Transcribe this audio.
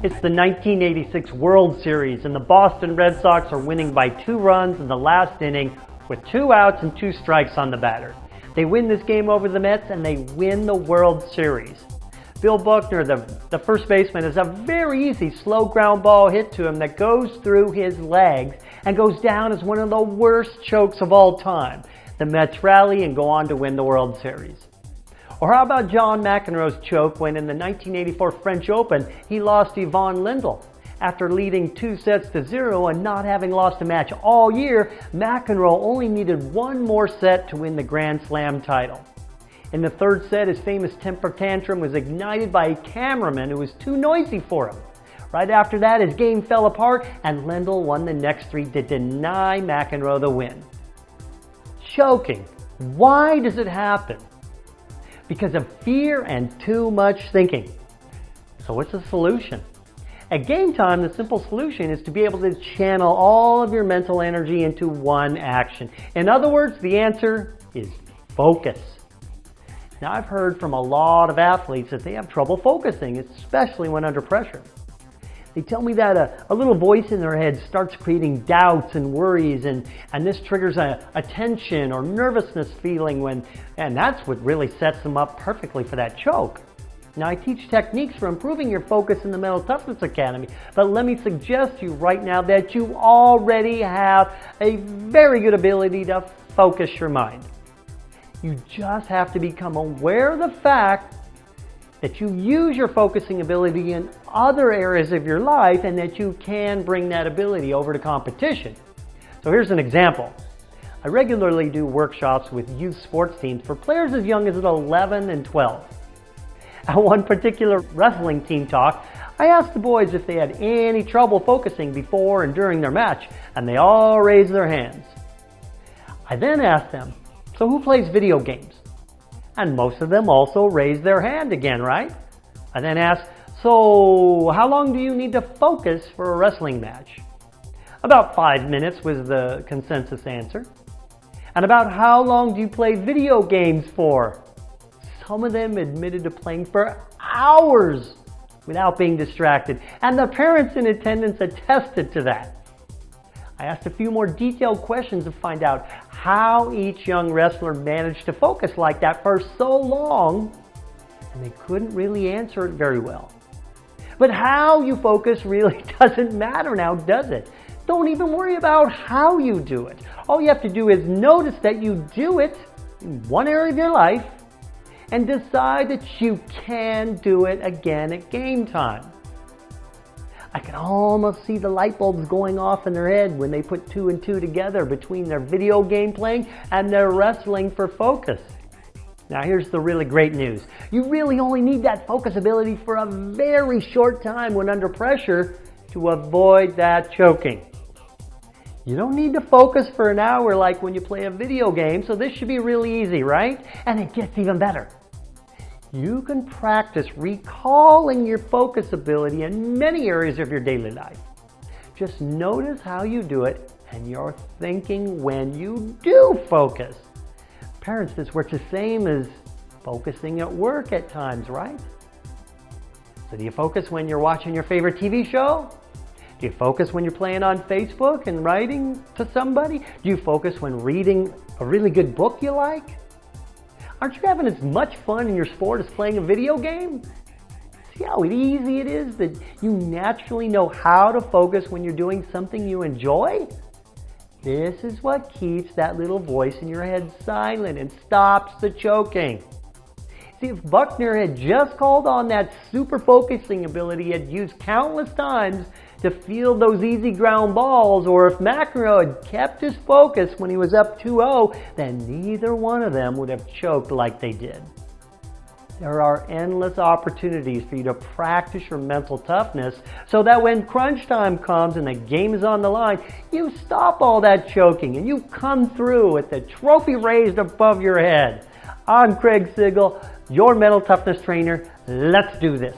It's the 1986 World Series and the Boston Red Sox are winning by two runs in the last inning with two outs and two strikes on the batter. They win this game over the Mets and they win the World Series. Bill Buckner, the, the first baseman, has a very easy slow ground ball hit to him that goes through his legs and goes down as one of the worst chokes of all time. The Mets rally and go on to win the World Series. Or how about John McEnroe's choke when in the 1984 French Open he lost to Ivan Lendl? After leading two sets to zero and not having lost a match all year, McEnroe only needed one more set to win the Grand Slam title. In the third set, his famous temper tantrum was ignited by a cameraman who was too noisy for him. Right after that, his game fell apart and Lendl won the next three to deny McEnroe the win. Choking. Why does it happen? Because of fear and too much thinking. So what's the solution? At game time, the simple solution is to be able to channel all of your mental energy into one action. In other words, the answer is focus. Now I've heard from a lot of athletes that they have trouble focusing, especially when under pressure. They tell me that a, a little voice in their head starts creating doubts and worries and, and this triggers a, a tension or nervousness feeling when, and that's what really sets them up perfectly for that choke. Now I teach techniques for improving your focus in the Mental Toughness Academy, but let me suggest to you right now that you already have a very good ability to focus your mind. You just have to become aware of the fact that you use your focusing ability in other areas of your life and that you can bring that ability over to competition. So here's an example. I regularly do workshops with youth sports teams for players as young as 11 and 12. At one particular wrestling team talk, I asked the boys if they had any trouble focusing before and during their match, and they all raised their hands. I then asked them, so who plays video games? And most of them also raised their hand again, right? I then asked, so how long do you need to focus for a wrestling match? About five minutes was the consensus answer. And about how long do you play video games for? Some of them admitted to playing for hours without being distracted. And the parents in attendance attested to that. I asked a few more detailed questions to find out how each young wrestler managed to focus like that for so long, and they couldn't really answer it very well. But how you focus really doesn't matter now, does it? Don't even worry about how you do it. All you have to do is notice that you do it in one area of your life and decide that you can do it again at game time. I can almost see the light bulbs going off in their head when they put two and two together between their video game playing and their wrestling for focus. Now here's the really great news. You really only need that focus ability for a very short time when under pressure to avoid that choking. You don't need to focus for an hour like when you play a video game, so this should be really easy, right? And it gets even better you can practice recalling your focus ability in many areas of your daily life. Just notice how you do it and your thinking when you do focus. Parents, this works the same as focusing at work at times, right? So do you focus when you're watching your favorite TV show? Do you focus when you're playing on Facebook and writing to somebody? Do you focus when reading a really good book you like? Aren't you having as much fun in your sport as playing a video game? See how easy it is that you naturally know how to focus when you're doing something you enjoy? This is what keeps that little voice in your head silent and stops the choking. See, if Buckner had just called on that super focusing ability he had used countless times to field those easy ground balls, or if McEnroe had kept his focus when he was up 2-0, then neither one of them would have choked like they did. There are endless opportunities for you to practice your mental toughness so that when crunch time comes and the game is on the line, you stop all that choking and you come through with the trophy raised above your head. I'm Craig Sigl, your mental toughness trainer. Let's do this.